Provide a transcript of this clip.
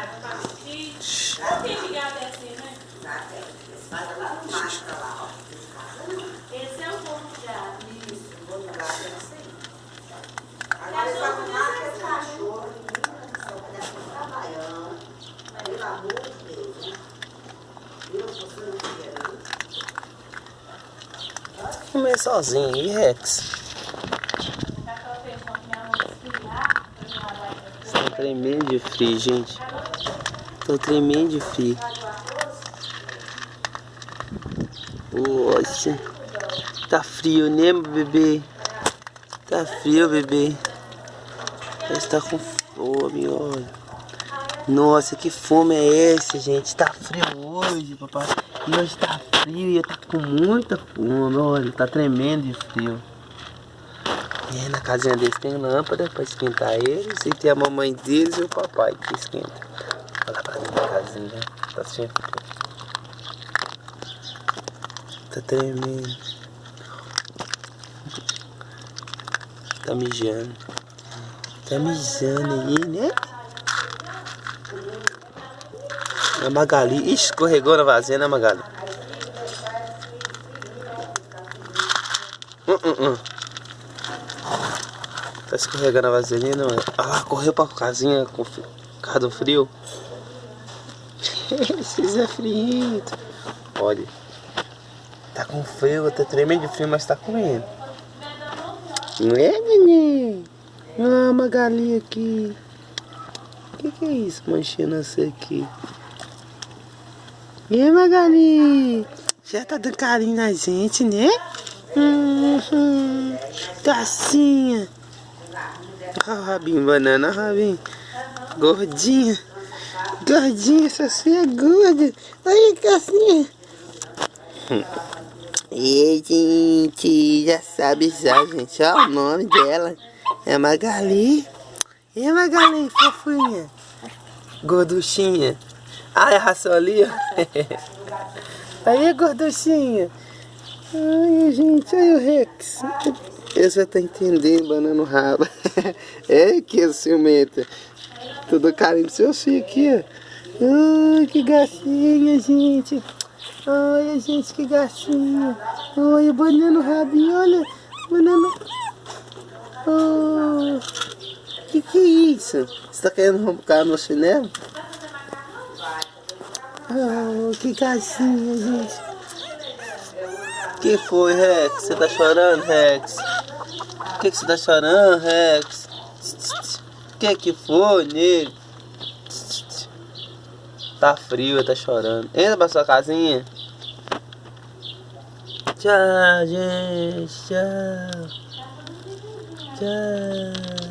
o filho. Não assim, né? Já tem. Lá no macho lá. Esse é o bom de gado. Isso, o bom de gado é isso aí. Agora eles vão matar cachorro, né? trabalhando. Tá Pelo amor de Deus, né? não? Comer sozinho, e Rex? Tremendo de frio, gente. Estou tremendo frio. Nossa. Tá frio, né, bebê? Tá frio, bebê. Está com fome, olha. Nossa, que fome é essa, gente? Tá frio hoje, papai. E hoje tá frio e eu tá com muita fome, olha. Tá tremendo de frio. É, na casinha deles tem lâmpada pra esquentar eles. E tem a mamãe deles e o papai que esquenta. Da casinha. Tá sem frio. Tá tremendo. Tá mijando. Tá mijando aí, né? A Magali. Escorregou na vazia, né, Magali? Uh, uh, uh. Tá escorregando a vaselina. Olha lá, correu pra casinha com causa do frio. Esses é frio. Olha. Tá com frio, tá tremendo de frio, mas tá comendo. Não é, neném? Ah, Magali aqui. O que, que é isso, manchinha essa aqui? E aí, Magali? Já tá dando carinho na gente, né? Uhum. Cassinha. Olha o rabinho, banana, rabinho. Gordinha. Gordinha, essa é gorda. Aí, Cassinha. E gente, já sabe já, gente. Olha o nome dela. É Magali. E a Magali, fofinha. Gorduchinha. Ah, é a ali, ó. Aí, gorduchinha. Ai, gente, aí o Rex. Eu já tá entendendo, banana rabo. é que ciumenta. Tudo carinho do seu filho aqui. Ai, que gracinha, gente. Olha, gente, que gatinho. Olha, banana rabinho, olha. Banana. Oh, que que é isso? Você tá querendo roubar no chinelo? Oh, que gatinho, gente. que foi, Rex? Você tá chorando, Rex? O que, que você tá chorando, Rex? Que que foi, nego? Tá frio, tá chorando. Entra pra sua casinha. Tchau, gente. Tchau. Tchau.